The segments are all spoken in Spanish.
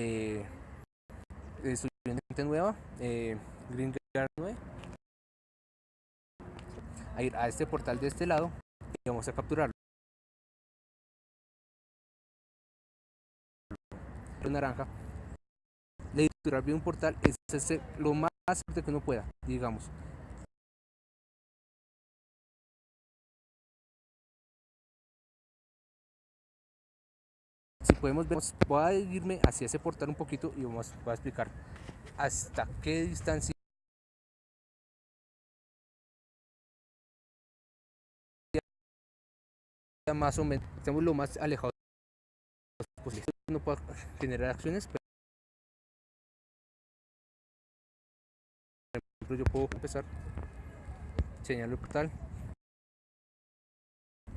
eh, gente nueva, eh, Green Guard 9, a ir a este portal de este lado y vamos a capturarlo. naranja. De capturar bien un portal es hacer lo más fuerte que uno pueda digamos si podemos ver, voy a irme hacia ese portal un poquito y vamos, voy a explicar hasta qué distancia más o menos estamos lo más alejados posible. No puedo generar acciones pero yo puedo empezar señalar el portal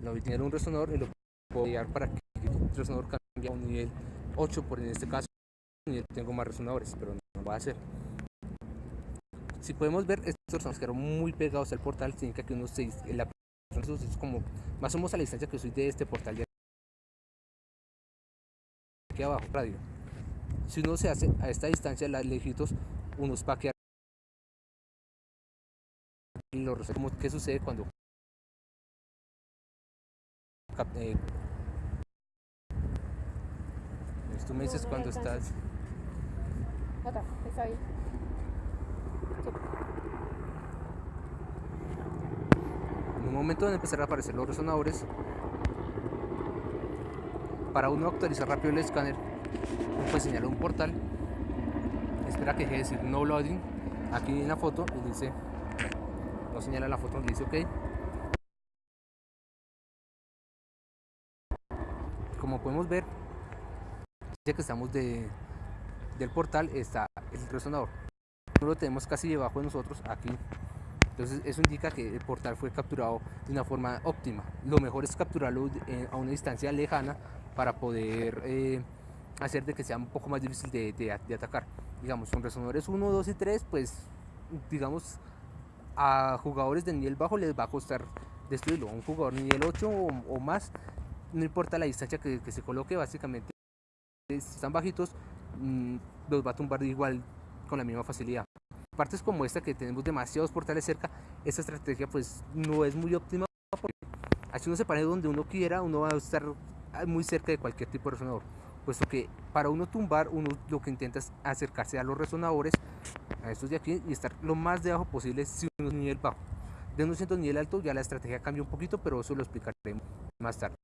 lo voy a tener un resonador y lo puedo guiar para que el resonador cambie un nivel 8 por en este caso tengo más resonadores pero no lo voy a hacer. Si podemos ver estos resonadores quedaron muy pegados al portal significa que uno se la es como más o menos a la distancia que soy de este portal de aquí abajo radio. Si uno se hace a esta distancia las lejitos unos va a quedar los qué sucede cuando tú me dices cuando estás está ahí. En un momento van a empezar a aparecer los resonadores. Para uno actualizar rápido el escáner, uno puede señalar un portal. Espera que deje de decir no loading. Aquí en la foto y dice, no señala la foto, dice ok. Como podemos ver, dice que estamos de, del portal está el resonador. No lo tenemos casi debajo de nosotros, aquí. Entonces eso indica que el portal fue capturado de una forma óptima. Lo mejor es capturarlo a una distancia lejana para poder eh, hacer de que sea un poco más difícil de, atacar. Digamos, con resonadores 1, 2 y 3, pues digamos a jugadores de nivel bajo les va a costar destruirlo. A un jugador nivel 8 o, más, no importa la distancia que, se coloque, básicamente si están bajitos, Mm, los va a tumbar igual con la misma facilidad. Partes como esta que tenemos demasiados portales cerca, esta estrategia pues no es muy óptima porque así uno se pare donde uno quiera, uno va a estar muy cerca de cualquier tipo de resonador. Puesto que para uno tumbar, uno lo que intenta es acercarse a los resonadores, a estos de aquí, y estar lo más debajo posible si uno es nivel bajo. De uno siendo nivel alto ya la estrategia cambia un poquito, pero eso lo explicaré más tarde.